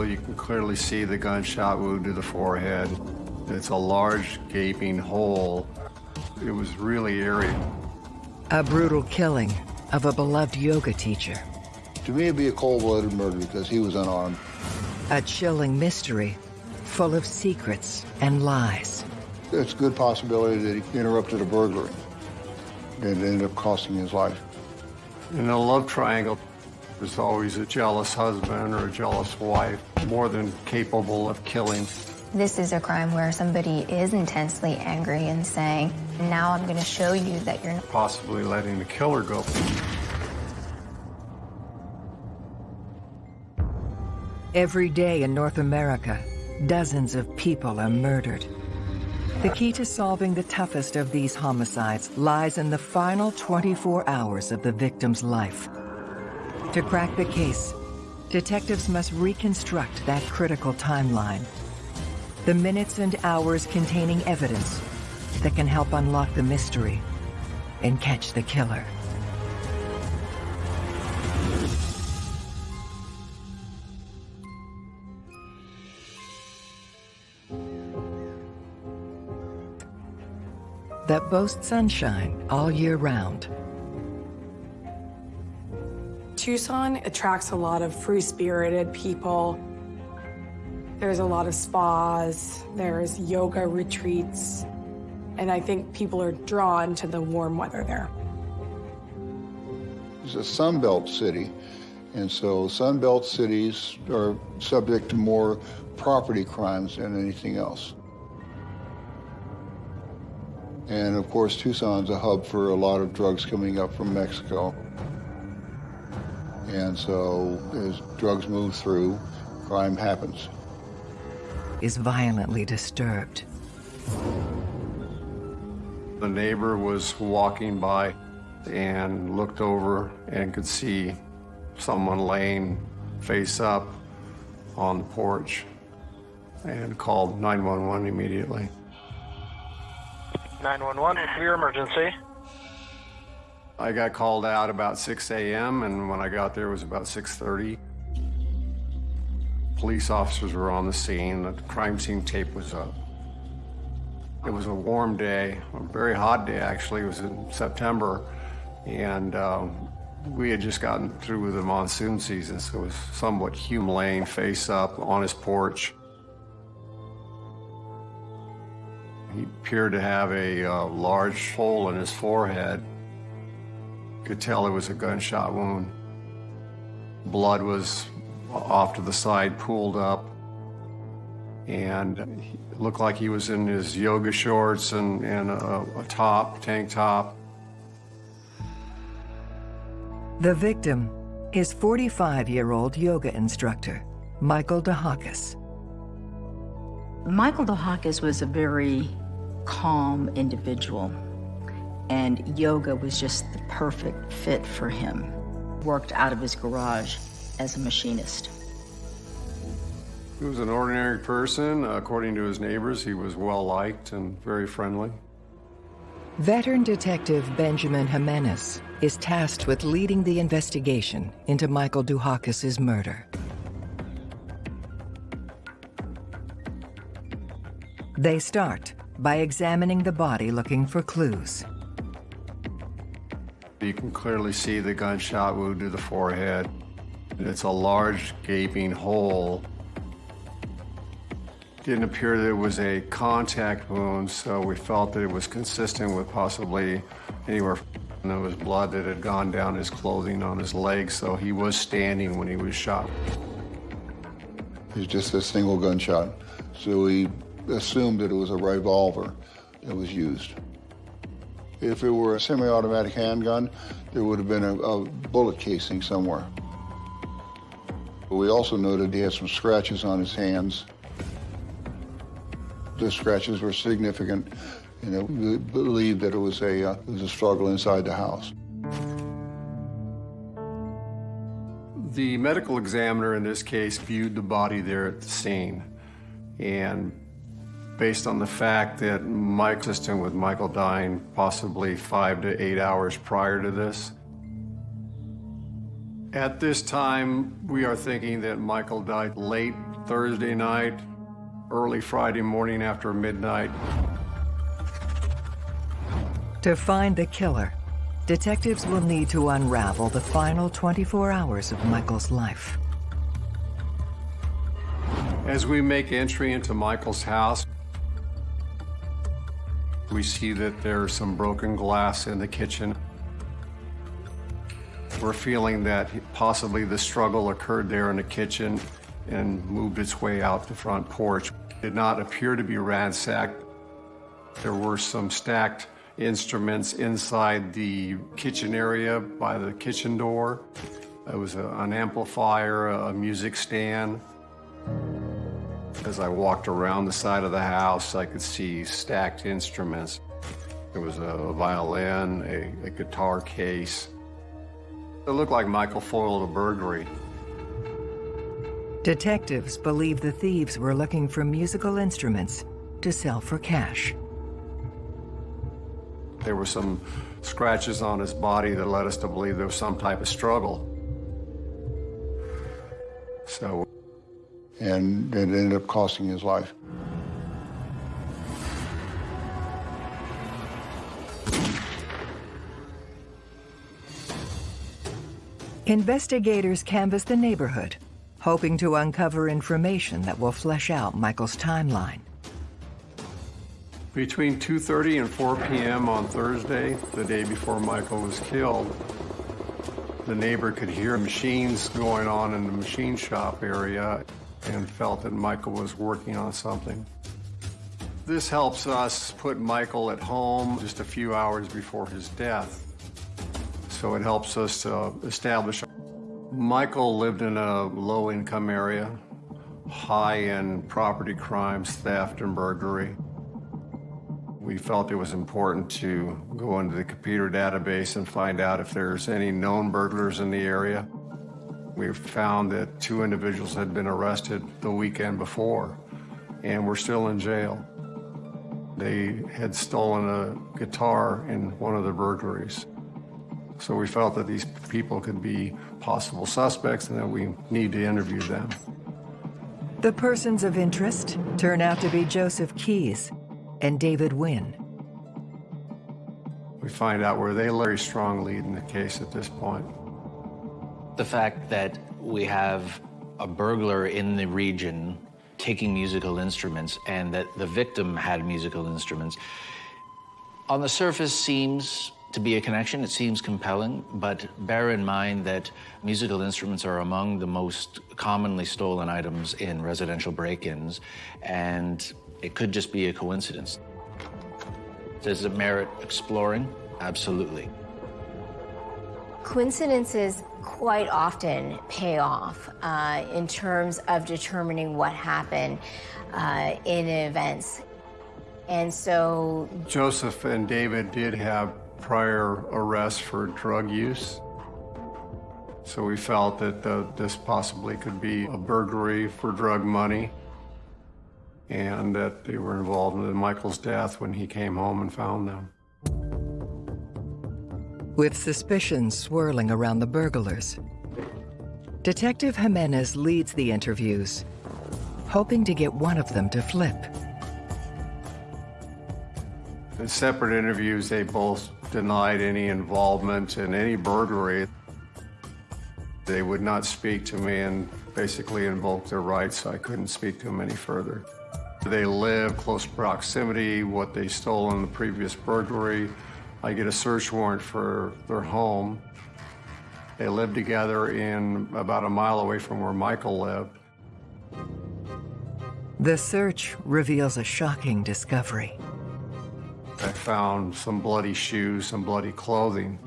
But you can clearly see the gunshot wound to the forehead. It's a large gaping hole. It was really eerie. A brutal killing of a beloved yoga teacher. To me, it'd be a cold-blooded murder because he was unarmed. A chilling mystery full of secrets and lies. It's a good possibility that he interrupted a burglary and ended up costing his life. In a love triangle, there's always a jealous husband or a jealous wife, more than capable of killing. This is a crime where somebody is intensely angry and saying, now I'm going to show you that you're possibly letting the killer go. Every day in North America, dozens of people are murdered. The key to solving the toughest of these homicides lies in the final 24 hours of the victim's life. To crack the case, detectives must reconstruct that critical timeline. The minutes and hours containing evidence that can help unlock the mystery and catch the killer. that boasts sunshine all year round. Tucson attracts a lot of free-spirited people. There's a lot of spas, there's yoga retreats, and I think people are drawn to the warm weather there. It's a Sunbelt city, and so Sunbelt cities are subject to more property crimes than anything else. And of course, Tucson's a hub for a lot of drugs coming up from Mexico. And so as drugs move through, crime happens. Is violently disturbed. The neighbor was walking by and looked over and could see someone laying face up on the porch and called 911 immediately. 911, what's your emergency? I got called out about 6 a.m., and when I got there, it was about 6.30. Police officers were on the scene. The crime scene tape was up. It was a warm day, a very hot day, actually. It was in September, and um, we had just gotten through with the monsoon season, so it was somewhat Hume laying face up on his porch. He appeared to have a uh, large hole in his forehead. Could tell it was a gunshot wound. Blood was off to the side, pooled up, and it looked like he was in his yoga shorts and, and a, a top, tank top. The victim is 45-year-old yoga instructor, Michael DeHakis. Michael DeHakis was a very calm individual, and yoga was just the perfect fit for him. Worked out of his garage as a machinist. He was an ordinary person. According to his neighbors, he was well-liked and very friendly. Veteran Detective Benjamin Jimenez is tasked with leading the investigation into Michael DeHakis' murder. They start by examining the body looking for clues. You can clearly see the gunshot wound to the forehead. It's a large gaping hole. Didn't appear that it was a contact wound, so we felt that it was consistent with possibly anywhere and there was blood that had gone down his clothing on his legs, so he was standing when he was shot. It was just a single gunshot, so we assumed that it was a revolver that was used. If it were a semi-automatic handgun, there would have been a, a, bullet casing somewhere. We also noted he had some scratches on his hands. The scratches were significant, and we believed that it was a, uh, it was a struggle inside the house. The medical examiner in this case viewed the body there at the scene, and based on the fact that Mike assistant with Michael dying possibly five to eight hours prior to this. At this time, we are thinking that Michael died late Thursday night, early Friday morning after midnight. To find the killer, detectives will need to unravel the final 24 hours of Michael's life. As we make entry into Michael's house, we see that there's some broken glass in the kitchen. We're feeling that possibly the struggle occurred there in the kitchen and moved its way out the front porch. It did not appear to be ransacked. There were some stacked instruments inside the kitchen area by the kitchen door. There was a, an amplifier, a music stand. As I walked around the side of the house, I could see stacked instruments. There was a violin, a, a guitar case. It looked like Michael foiled a burglary. Detectives believe the thieves were looking for musical instruments to sell for cash. There were some scratches on his body that led us to believe there was some type of struggle. So and it ended up costing his life. Investigators canvass the neighborhood, hoping to uncover information that will flesh out Michael's timeline. Between 2.30 and 4 p.m. on Thursday, the day before Michael was killed, the neighbor could hear machines going on in the machine shop area and felt that Michael was working on something. This helps us put Michael at home just a few hours before his death. So it helps us to establish. Michael lived in a low-income area, high in property crimes, theft, and burglary. We felt it was important to go into the computer database and find out if there's any known burglars in the area. We found that two individuals had been arrested the weekend before and were still in jail. They had stolen a guitar in one of the burglaries. So we felt that these people could be possible suspects and that we need to interview them. The persons of interest turn out to be Joseph Keyes and David Wynn. We find out where they very strong lead in the case at this point. The fact that we have a burglar in the region taking musical instruments and that the victim had musical instruments, on the surface seems to be a connection. It seems compelling, but bear in mind that musical instruments are among the most commonly stolen items in residential break-ins, and it could just be a coincidence. Does it merit exploring? Absolutely. Coincidences quite often pay off uh, in terms of determining what happened uh, in events. And so Joseph and David did have prior arrests for drug use. So we felt that the, this possibly could be a burglary for drug money and that they were involved in Michael's death when he came home and found them. With suspicions swirling around the burglars, Detective Jimenez leads the interviews, hoping to get one of them to flip. In separate interviews, they both denied any involvement in any burglary. They would not speak to me and basically invoked their rights, so I couldn't speak to them any further. They live close proximity, what they stole in the previous burglary, I get a search warrant for their home. They lived together in about a mile away from where Michael lived. The search reveals a shocking discovery. I found some bloody shoes, some bloody clothing.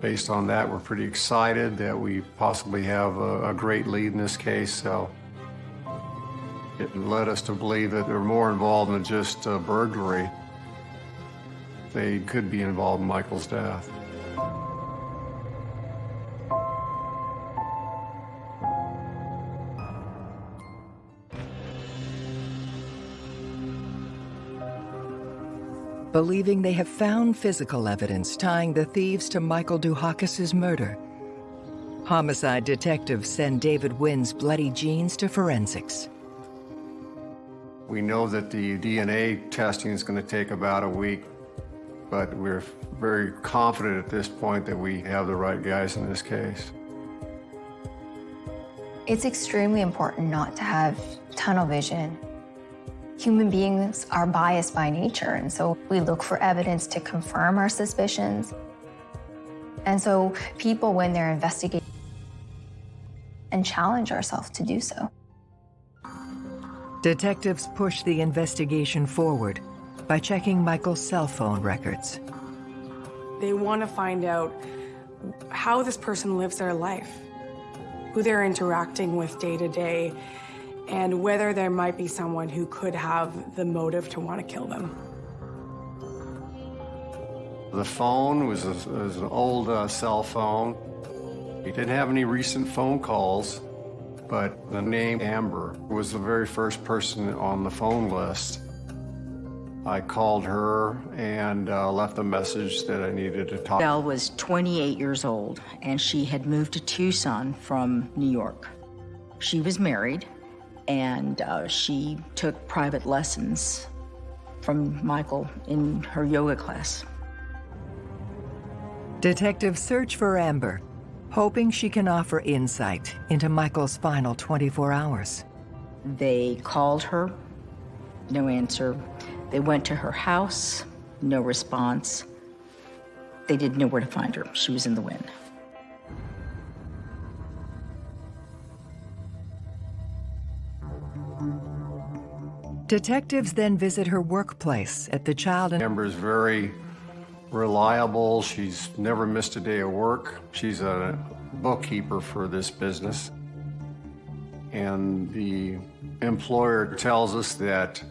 Based on that, we're pretty excited that we possibly have a, a great lead in this case. So it led us to believe that they're more involved than just uh, burglary they could be involved in Michael's death. Believing they have found physical evidence tying the thieves to Michael Dukakis's murder, Homicide detectives send David Wynn's bloody jeans to forensics. We know that the DNA testing is going to take about a week, but we're very confident at this point that we have the right guys in this case. It's extremely important not to have tunnel vision. Human beings are biased by nature, and so we look for evidence to confirm our suspicions. And so people, when they're investigating, and challenge ourselves to do so. Detectives push the investigation forward by checking Michael's cell phone records. They want to find out how this person lives their life, who they're interacting with day to day, and whether there might be someone who could have the motive to want to kill them. The phone was, a, was an old uh, cell phone. He didn't have any recent phone calls, but the name Amber was the very first person on the phone list. I called her and uh, left a message that I needed to talk. Belle was 28 years old, and she had moved to Tucson from New York. She was married, and uh, she took private lessons from Michael in her yoga class. Detectives search for Amber, hoping she can offer insight into Michael's final 24 hours. They called her, no answer. They went to her house, no response. They didn't know where to find her. She was in the wind. Detectives then visit her workplace at the Child and Amber's very reliable. She's never missed a day of work. She's a bookkeeper for this business. And the employer tells us that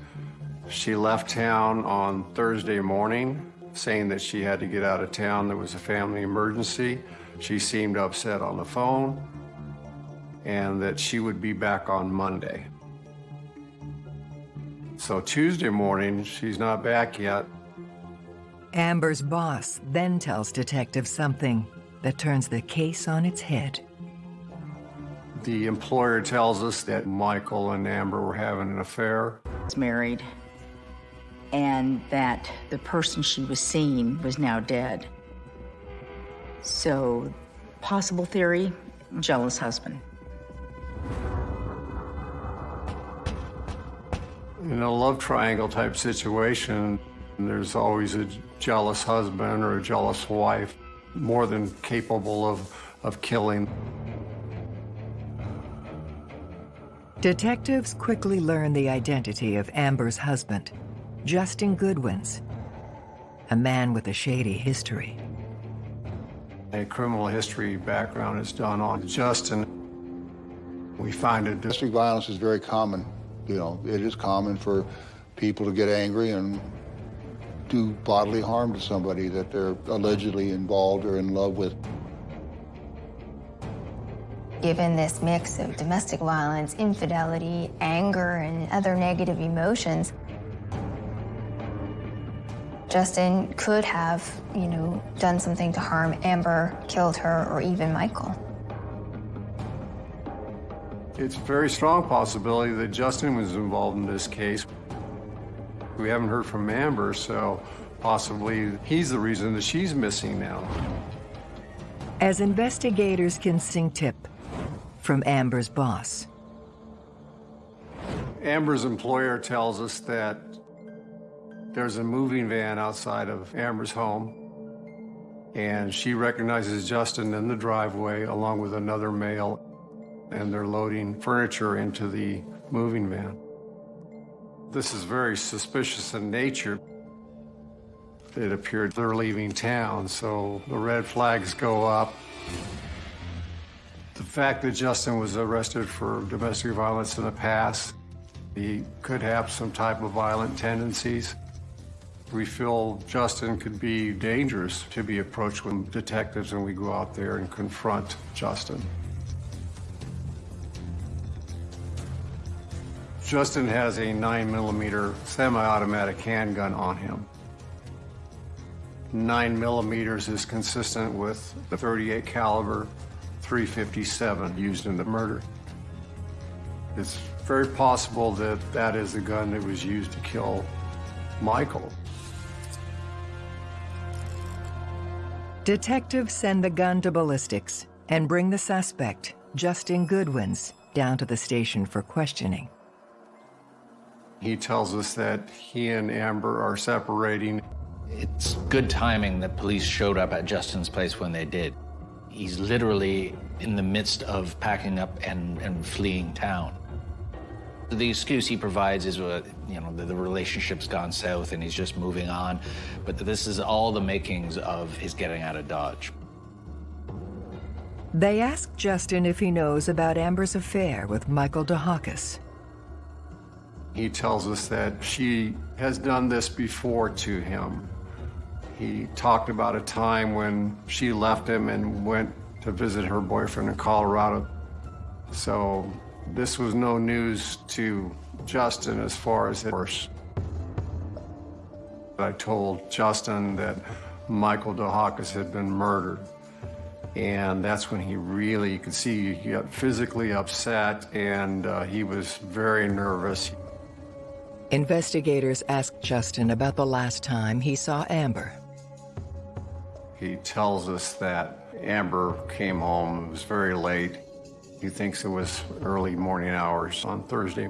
she left town on Thursday morning, saying that she had to get out of town. There was a family emergency. She seemed upset on the phone, and that she would be back on Monday. So Tuesday morning, she's not back yet. Amber's boss then tells detectives something that turns the case on its head. The employer tells us that Michael and Amber were having an affair. Was married, and that the person she was seeing was now dead. So, possible theory jealous husband. In a love triangle type situation, there's always a jealous husband or a jealous wife, more than capable of, of killing. Detectives quickly learn the identity of Amber's husband, Justin Goodwins, a man with a shady history. A criminal history background is done on Justin. We find it. Domestic violence is very common. You know, it is common for people to get angry and do bodily harm to somebody that they're allegedly involved or in love with. Given this mix of domestic violence, infidelity, anger, and other negative emotions, Justin could have, you know, done something to harm Amber, killed her, or even Michael. It's a very strong possibility that Justin was involved in this case. We haven't heard from Amber, so possibly he's the reason that she's missing now. As investigators can sing tip from Amber's boss. Amber's employer tells us that there's a moving van outside of Amber's home, and she recognizes Justin in the driveway along with another male, and they're loading furniture into the moving van. This is very suspicious in nature. It appeared they're leaving town, so the red flags go up. The fact that Justin was arrested for domestic violence in the past, he could have some type of violent tendencies. We feel Justin could be dangerous to be approached with detectives and we go out there and confront Justin. Justin has a 9 millimeter semi-automatic handgun on him. 9 millimeters is consistent with the 38 caliber 357 used in the murder. It's very possible that that is the gun that was used to kill Michael. Detectives send the gun to ballistics and bring the suspect, Justin Goodwins, down to the station for questioning. He tells us that he and Amber are separating. It's good timing that police showed up at Justin's place when they did. He's literally in the midst of packing up and, and fleeing town. The excuse he provides is, uh, you know, the, the relationship's gone south and he's just moving on. But this is all the makings of his getting out of Dodge. They ask Justin if he knows about Amber's affair with Michael DeHakis. He tells us that she has done this before to him. He talked about a time when she left him and went to visit her boyfriend in Colorado. So this was no news to Justin as far as it was. I told Justin that Michael DeHakis had been murdered. And that's when he really, you could see he got physically upset and uh, he was very nervous. Investigators asked Justin about the last time he saw Amber. He tells us that Amber came home, it was very late. He thinks it was early morning hours on Thursday.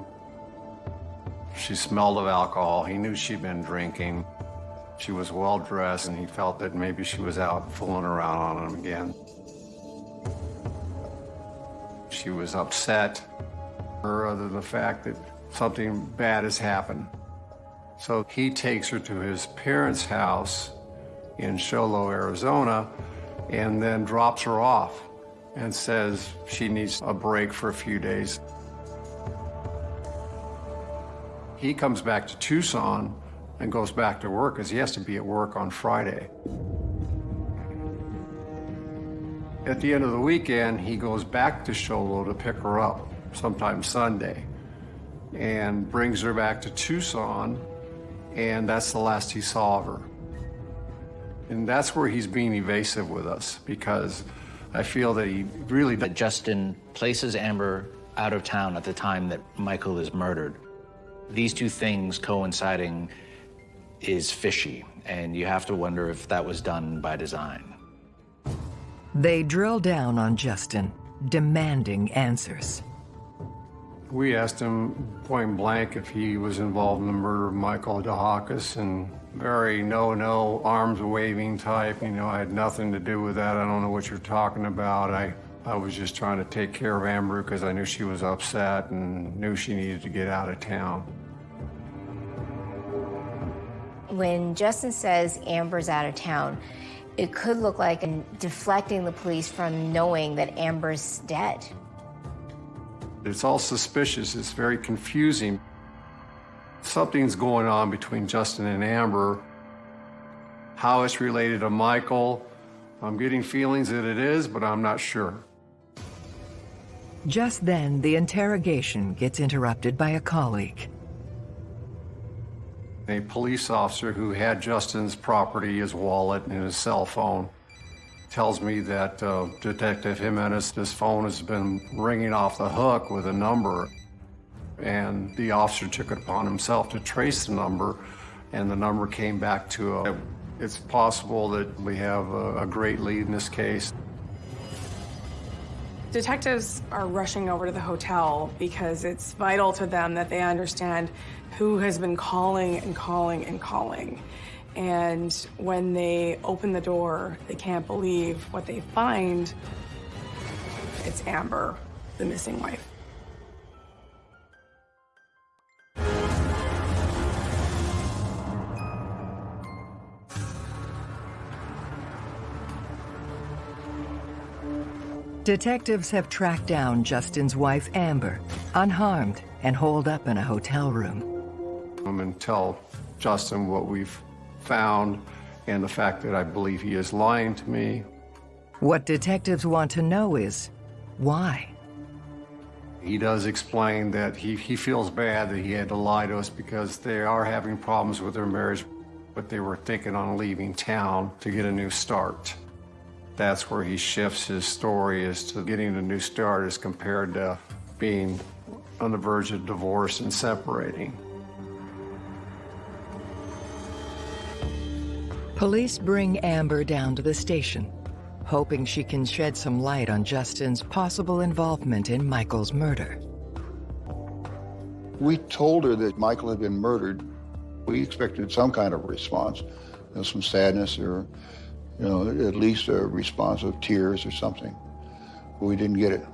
She smelled of alcohol. He knew she'd been drinking. She was well dressed, and he felt that maybe she was out fooling around on him again. She was upset, or other than the fact that something bad has happened. So he takes her to his parents' house in Show Low, Arizona, and then drops her off and says she needs a break for a few days. He comes back to Tucson and goes back to work because he has to be at work on Friday. At the end of the weekend, he goes back to Show Low to pick her up, sometime Sunday, and brings her back to Tucson, and that's the last he saw of her. And that's where he's being evasive with us because I feel that he really That Justin places Amber out of town at the time that Michael is murdered. These two things coinciding is fishy, and you have to wonder if that was done by design. They drill down on Justin, demanding answers. We asked him point blank if he was involved in the murder of Michael DeHakis, and very no-no, arms waving type. You know, I had nothing to do with that. I don't know what you're talking about. I, I was just trying to take care of Amber because I knew she was upset and knew she needed to get out of town. When Justin says Amber's out of town, it could look like deflecting the police from knowing that Amber's dead. It's all suspicious. It's very confusing. Something's going on between Justin and Amber. How it's related to Michael, I'm getting feelings that it is, but I'm not sure. Just then, the interrogation gets interrupted by a colleague. A police officer who had Justin's property, his wallet, and his cell phone tells me that uh, Detective Jimenez, his phone has been ringing off the hook with a number. And the officer took it upon himself to trace the number, and the number came back to a. It's possible that we have a, a great lead in this case. Detectives are rushing over to the hotel because it's vital to them that they understand who has been calling and calling and calling. And when they open the door, they can't believe what they find. It's Amber, the missing wife. Detectives have tracked down Justin's wife, Amber, unharmed and holed up in a hotel room. I'm going to tell Justin what we've found and the fact that I believe he is lying to me. What detectives want to know is why? He does explain that he, he feels bad that he had to lie to us because they are having problems with their marriage, but they were thinking on leaving town to get a new start. That's where he shifts his story as to getting a new start as compared to being on the verge of divorce and separating. Police bring Amber down to the station, hoping she can shed some light on Justin's possible involvement in Michael's murder. We told her that Michael had been murdered. We expected some kind of response, you know, some sadness or, you know, at least a response of tears or something. But we didn't get it.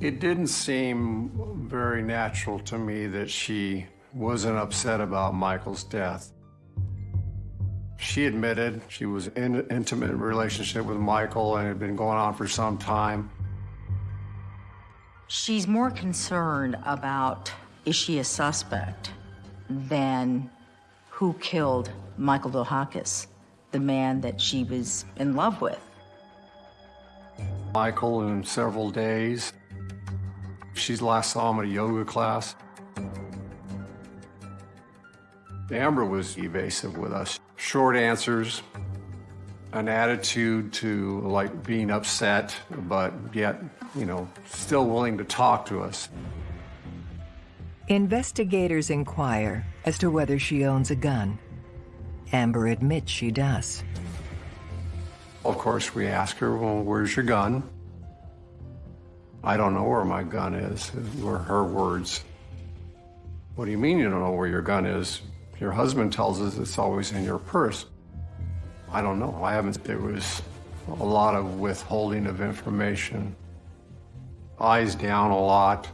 It didn't seem very natural to me that she wasn't upset about Michael's death. She admitted she was in an intimate relationship with Michael and it had been going on for some time. She's more concerned about is she a suspect than who killed Michael DeHakis, the man that she was in love with. Michael in several days. She's last saw him at a yoga class. Amber was evasive with us. Short answers, an attitude to like being upset, but yet, you know, still willing to talk to us. Investigators inquire as to whether she owns a gun. Amber admits she does. Of course, we ask her, well, where's your gun? I don't know where my gun is, were her words. What do you mean you don't know where your gun is? Your husband tells us it's always in your purse. I don't know. I haven't. There was a lot of withholding of information. Eyes down a lot.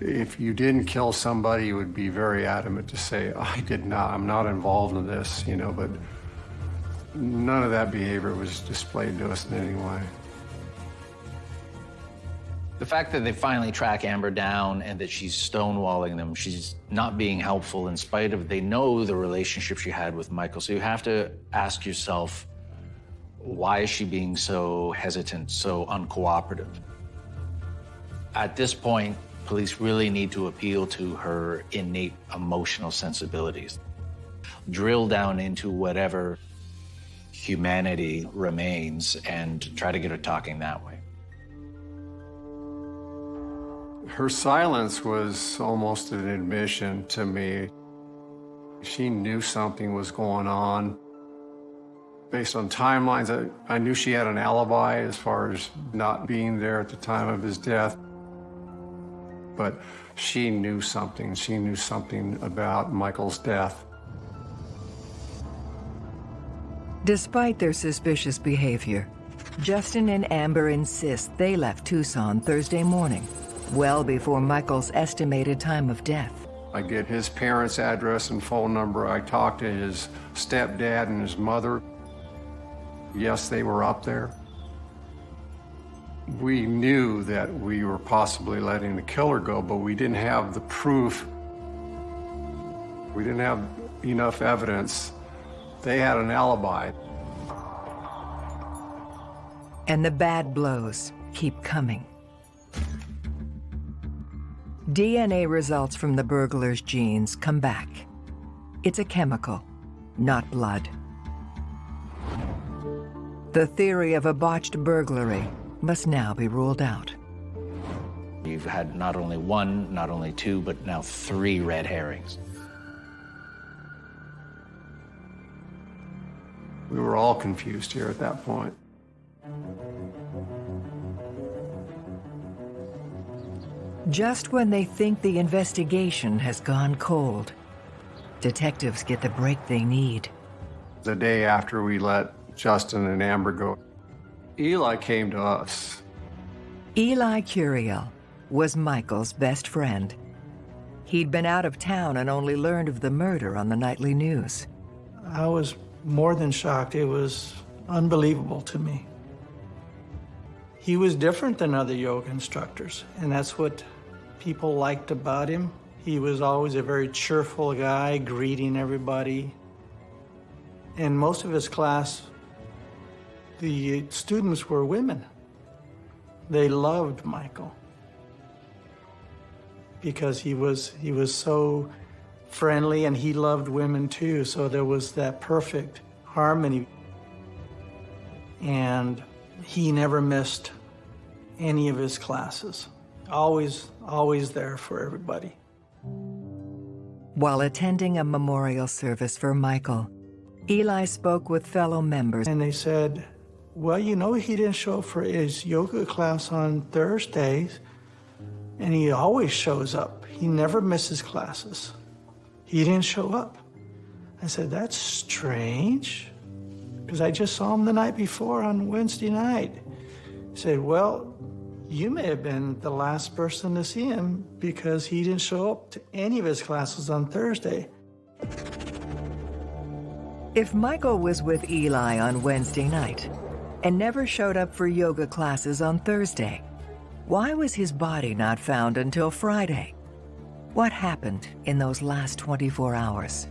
If you didn't kill somebody, you would be very adamant to say, I did not, I'm not involved in this, you know, but none of that behavior was displayed to us in any way. The fact that they finally track Amber down and that she's stonewalling them, she's not being helpful in spite of they know the relationship she had with Michael. So you have to ask yourself, why is she being so hesitant, so uncooperative? At this point, police really need to appeal to her innate emotional sensibilities. Drill down into whatever humanity remains and try to get her talking that way. Her silence was almost an admission to me. She knew something was going on. Based on timelines, I, I knew she had an alibi as far as not being there at the time of his death. But she knew something. She knew something about Michael's death. Despite their suspicious behavior, Justin and Amber insist they left Tucson Thursday morning, well before Michael's estimated time of death. I get his parents' address and phone number. I talk to his stepdad and his mother. Yes, they were up there. We knew that we were possibly letting the killer go, but we didn't have the proof. We didn't have enough evidence. They had an alibi. And the bad blows keep coming. DNA results from the burglar's jeans come back. It's a chemical, not blood. The theory of a botched burglary must now be ruled out. You've had not only one, not only two, but now three red herrings. We were all confused here at that point. Just when they think the investigation has gone cold, detectives get the break they need. The day after we let Justin and Amber go, Eli came to us. Eli Curiel was Michael's best friend. He'd been out of town and only learned of the murder on the nightly news. I was more than shocked. It was unbelievable to me. He was different than other yoga instructors, and that's what people liked about him. He was always a very cheerful guy, greeting everybody. And most of his class, the students were women. They loved Michael because he was he was so friendly and he loved women too. So there was that perfect harmony. and he never missed any of his classes. Always, always there for everybody. While attending a memorial service for Michael, Eli spoke with fellow members. And they said, well, you know, he didn't show up for his yoga class on Thursdays, and he always shows up. He never misses classes. He didn't show up. I said, that's strange, because I just saw him the night before on Wednesday night. He said, well, you may have been the last person to see him because he didn't show up to any of his classes on Thursday. If Michael was with Eli on Wednesday night and never showed up for yoga classes on Thursday, why was his body not found until Friday? What happened in those last 24 hours?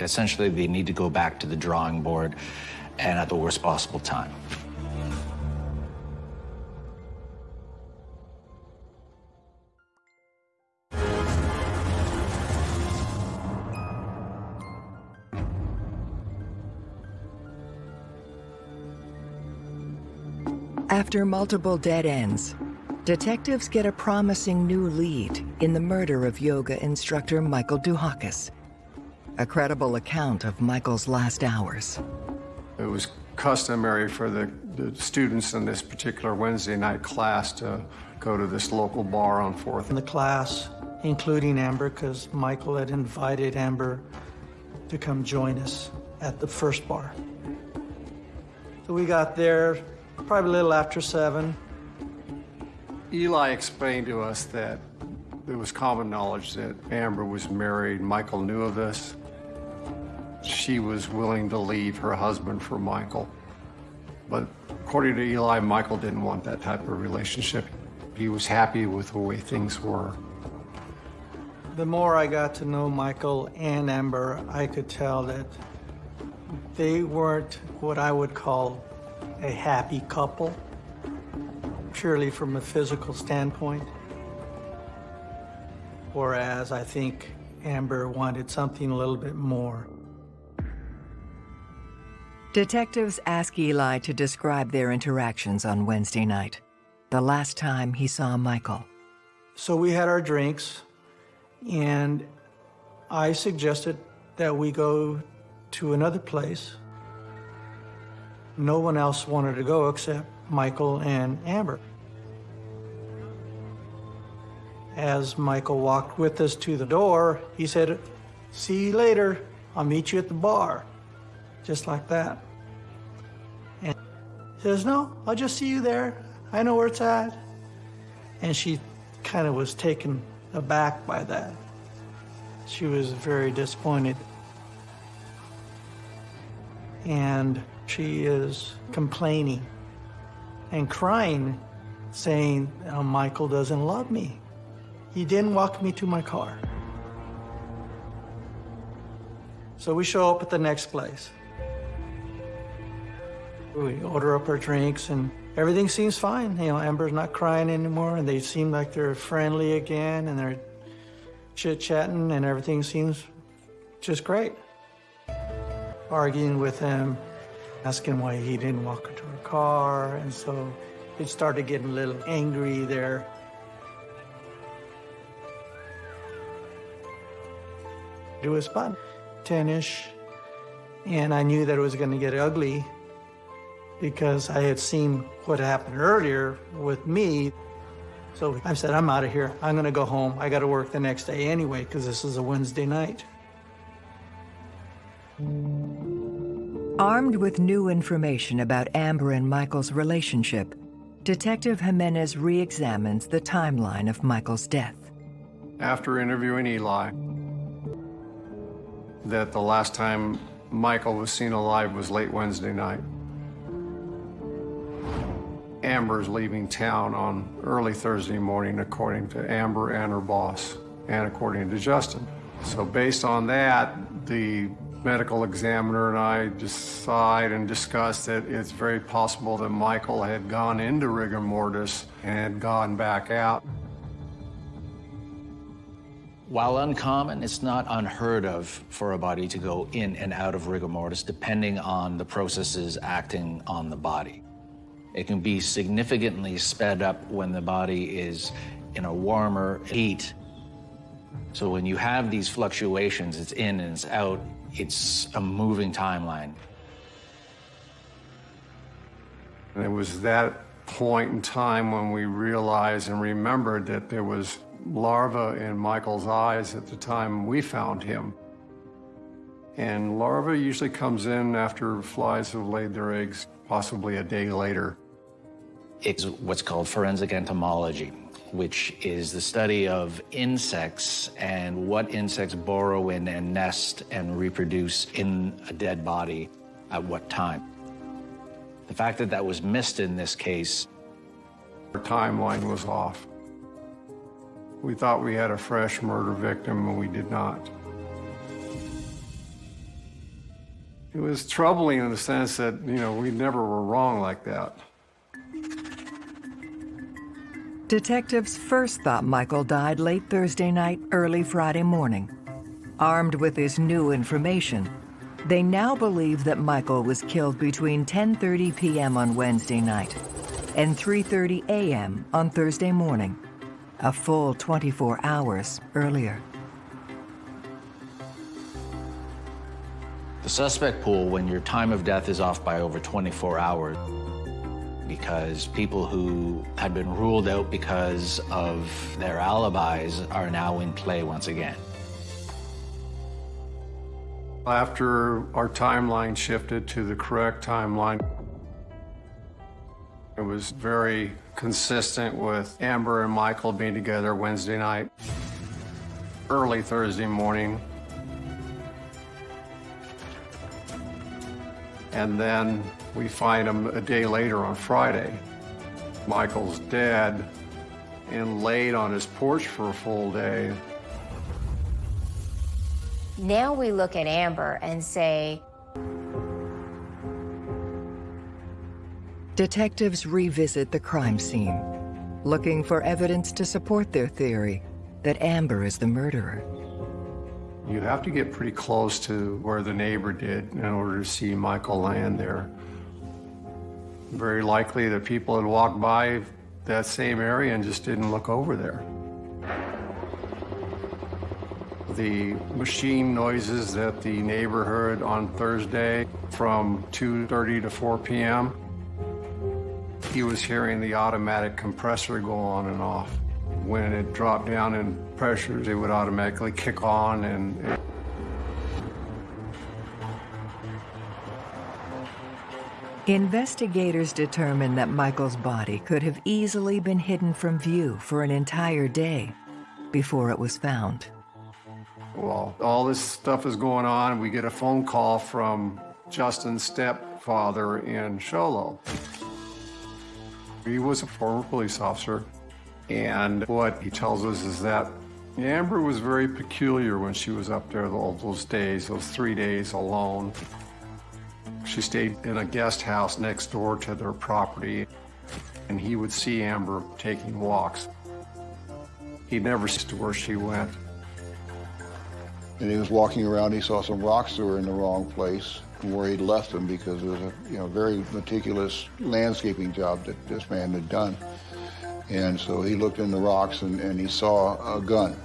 Essentially, they need to go back to the drawing board and at the worst possible time. After multiple dead ends, detectives get a promising new lead in the murder of yoga instructor Michael DeHakis. A credible account of Michael's last hours. It was customary for the, the students in this particular Wednesday night class to go to this local bar on 4th. In the class, including Amber, because Michael had invited Amber to come join us at the first bar. So we got there probably a little after seven. Eli explained to us that it was common knowledge that Amber was married. Michael knew of this. She was willing to leave her husband for Michael. But according to Eli, Michael didn't want that type of relationship. He was happy with the way things were. The more I got to know Michael and Amber, I could tell that they weren't what I would call a happy couple, purely from a physical standpoint. Whereas I think Amber wanted something a little bit more. Detectives ask Eli to describe their interactions on Wednesday night, the last time he saw Michael. So we had our drinks, and I suggested that we go to another place no one else wanted to go except Michael and Amber. As Michael walked with us to the door, he said, see you later. I'll meet you at the bar. Just like that. And he says, no, I'll just see you there. I know where it's at. And she kind of was taken aback by that. She was very disappointed. And she is complaining and crying, saying, oh, Michael doesn't love me. He didn't walk me to my car. So we show up at the next place. We order up our drinks and everything seems fine. You know, Amber's not crying anymore and they seem like they're friendly again and they're chit-chatting and everything seems just great. Arguing with him asking why he didn't walk her to her car, and so it started getting a little angry there. It was about 10-ish, and I knew that it was going to get ugly because I had seen what happened earlier with me. So I said, I'm out of here. I'm going to go home. I got to work the next day anyway because this is a Wednesday night. Armed with new information about Amber and Michael's relationship, Detective Jimenez re-examines the timeline of Michael's death. After interviewing Eli, that the last time Michael was seen alive was late Wednesday night. Amber's leaving town on early Thursday morning, according to Amber and her boss, and according to Justin. So based on that, the medical examiner and I decide and discuss that it's very possible that Michael had gone into rigor mortis and gone back out. While uncommon, it's not unheard of for a body to go in and out of rigor mortis depending on the processes acting on the body. It can be significantly sped up when the body is in a warmer heat. So when you have these fluctuations, it's in and it's out, it's a moving timeline. And it was that point in time when we realized and remembered that there was larva in Michael's eyes at the time we found him. And larva usually comes in after flies have laid their eggs, possibly a day later. It's what's called forensic entomology, which is the study of insects and what insects burrow in and nest and reproduce in a dead body at what time. The fact that that was missed in this case. Our timeline was off. We thought we had a fresh murder victim, and we did not. It was troubling in the sense that, you know, we never were wrong like that. Detectives first thought Michael died late Thursday night, early Friday morning. Armed with this new information, they now believe that Michael was killed between 10:30 p.m. on Wednesday night and 3:30 a.m. on Thursday morning a full 24 hours earlier. The suspect pool, when your time of death is off by over 24 hours, because people who had been ruled out because of their alibis are now in play once again. After our timeline shifted to the correct timeline, it was very consistent with Amber and Michael being together Wednesday night, early Thursday morning. And then we find him a day later on Friday. Michael's dead and laid on his porch for a full day. Now we look at Amber and say, Detectives revisit the crime scene, looking for evidence to support their theory that Amber is the murderer. You have to get pretty close to where the neighbor did in order to see Michael land there. Very likely that people had walked by that same area and just didn't look over there. The machine noises that the neighbor heard on Thursday from 2.30 to 4 p.m he was hearing the automatic compressor go on and off. When it dropped down in pressures, it would automatically kick on and... Investigators determined that Michael's body could have easily been hidden from view for an entire day before it was found. Well, all this stuff is going on. We get a phone call from Justin's stepfather in Show Low. He was a former police officer, and what he tells us is that Amber was very peculiar when she was up there all those days, those three days alone. She stayed in a guest house next door to their property, and he would see Amber taking walks. He never saw where she went. And he was walking around, he saw some rocks that were in the wrong place where he'd left them because it was a you know very meticulous landscaping job that this man had done. And so he looked in the rocks and, and he saw a gun.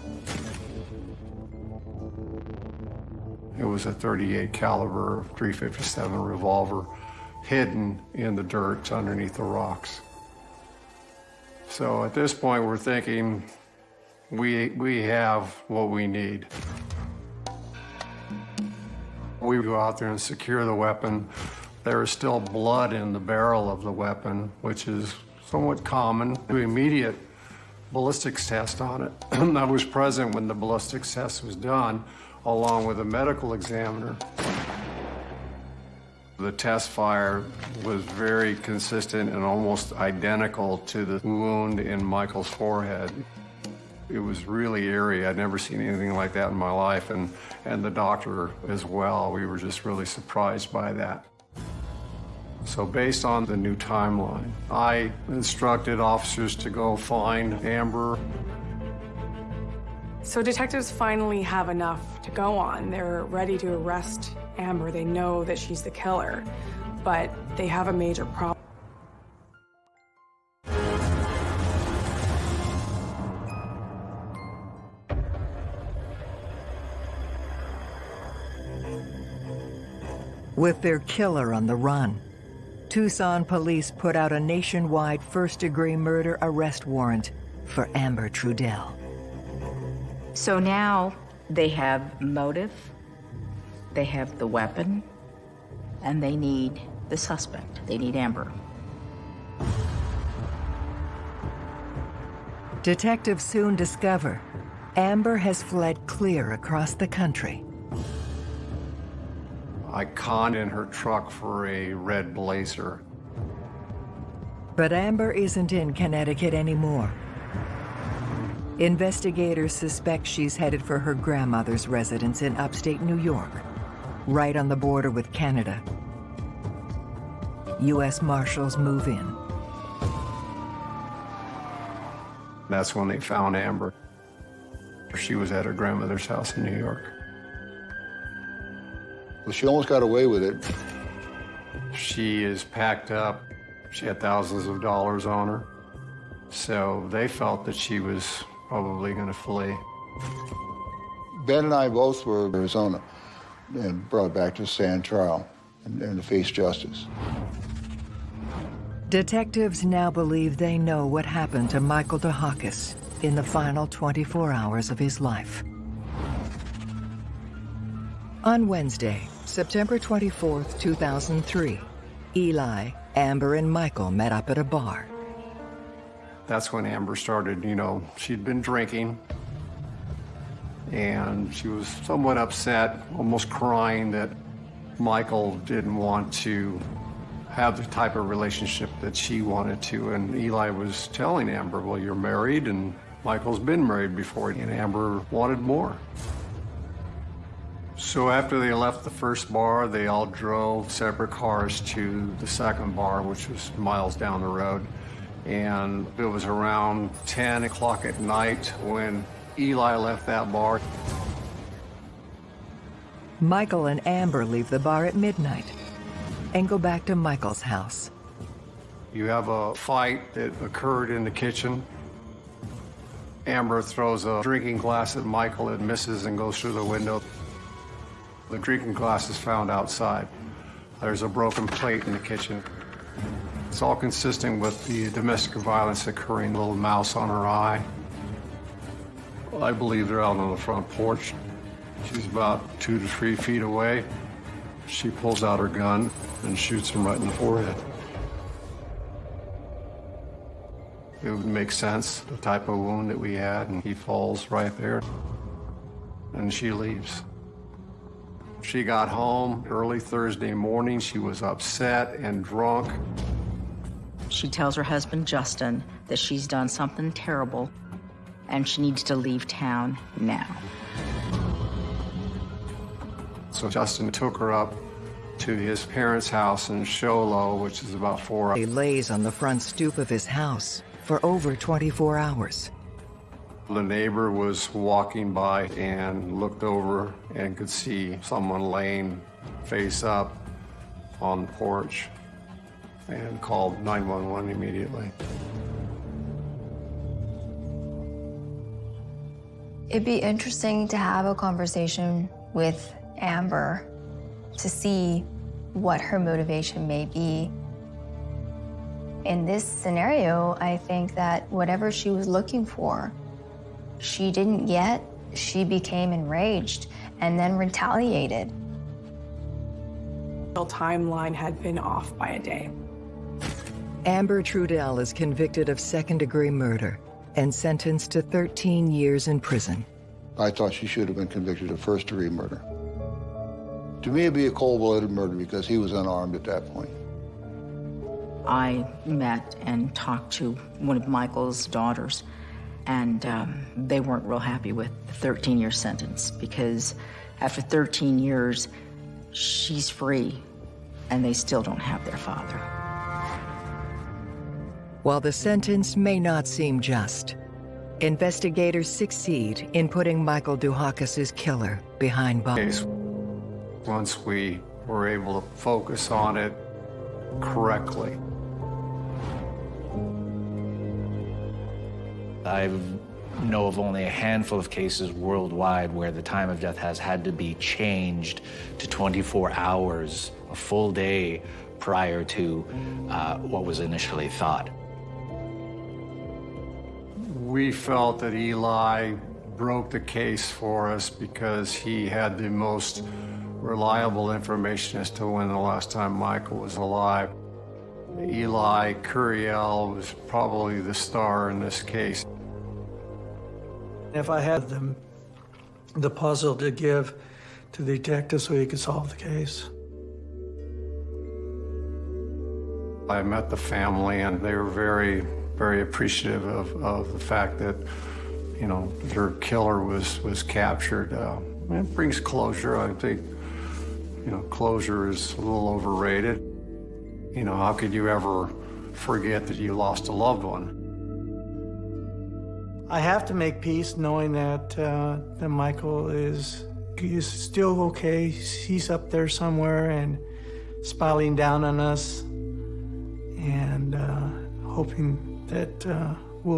It was a 38 caliber 357 revolver hidden in the dirt underneath the rocks. So at this point, we're thinking we, we have what we need. We go out there and secure the weapon. There is still blood in the barrel of the weapon, which is somewhat common. Do immediate ballistics test on it. I was present when the ballistics test was done, along with a medical examiner. The test fire was very consistent and almost identical to the wound in Michael's forehead. It was really eerie. I'd never seen anything like that in my life, and, and the doctor as well. We were just really surprised by that. So based on the new timeline, I instructed officers to go find Amber. So detectives finally have enough to go on. They're ready to arrest Amber. They know that she's the killer, but they have a major problem. With their killer on the run, Tucson police put out a nationwide first-degree murder arrest warrant for Amber Trudell. So now they have motive, they have the weapon, and they need the suspect. They need Amber. Detectives soon discover Amber has fled clear across the country. I conned in her truck for a red blazer. But Amber isn't in Connecticut anymore. Investigators suspect she's headed for her grandmother's residence in upstate New York, right on the border with Canada. U.S. Marshals move in. That's when they found Amber. She was at her grandmother's house in New York. Well, she almost got away with it. She is packed up. She had thousands of dollars on her. So they felt that she was probably going to flee. Ben and I both were in Arizona and brought back to stand trial and, and to face justice. Detectives now believe they know what happened to Michael DeHakis in the final 24 hours of his life. On Wednesday, September 24, 2003, Eli, Amber, and Michael met up at a bar. That's when Amber started, you know, she'd been drinking and she was somewhat upset, almost crying that Michael didn't want to have the type of relationship that she wanted to. And Eli was telling Amber, well, you're married and Michael's been married before, and Amber wanted more. So after they left the first bar, they all drove separate cars to the second bar, which was miles down the road. And it was around 10 o'clock at night when Eli left that bar. Michael and Amber leave the bar at midnight and go back to Michael's house. You have a fight that occurred in the kitchen. Amber throws a drinking glass at Michael. and misses and goes through the window. The drinking glass is found outside. There's a broken plate in the kitchen. It's all consistent with the domestic violence occurring, little mouse on her eye. I believe they're out on the front porch. She's about two to three feet away. She pulls out her gun and shoots him right in the forehead. It would make sense, the type of wound that we had, and he falls right there. And she leaves. She got home early Thursday morning. She was upset and drunk. She tells her husband, Justin, that she's done something terrible and she needs to leave town now. So Justin took her up to his parents' house in Show Low, which is about four He lays on the front stoop of his house for over 24 hours. The neighbor was walking by and looked over and could see someone laying face up on the porch and called 911 immediately. It'd be interesting to have a conversation with Amber to see what her motivation may be. In this scenario, I think that whatever she was looking for, she didn't get. She became enraged and then retaliated. The timeline had been off by a day. Amber Trudell is convicted of second-degree murder and sentenced to 13 years in prison. I thought she should have been convicted of first-degree murder. To me, it'd be a cold-blooded murder because he was unarmed at that point. I met and talked to one of Michael's daughters, and um, they weren't real happy with the 13-year sentence because after 13 years, she's free, and they still don't have their father. While the sentence may not seem just, investigators succeed in putting Michael DeHakis's killer behind bars. Once we were able to focus on it correctly. I know of only a handful of cases worldwide where the time of death has had to be changed to 24 hours, a full day prior to uh, what was initially thought. We felt that Eli broke the case for us because he had the most reliable information as to when the last time Michael was alive. Eli Curiel was probably the star in this case. If I had them, the puzzle to give to the detective so he could solve the case. I met the family and they were very, very appreciative of, of the fact that, you know, their killer was, was captured. Uh, it brings closure. I think, you know, closure is a little overrated. You know, how could you ever forget that you lost a loved one? I have to make peace knowing that, uh, that Michael is, is still okay. He's up there somewhere and smiling down on us and uh, hoping that uh,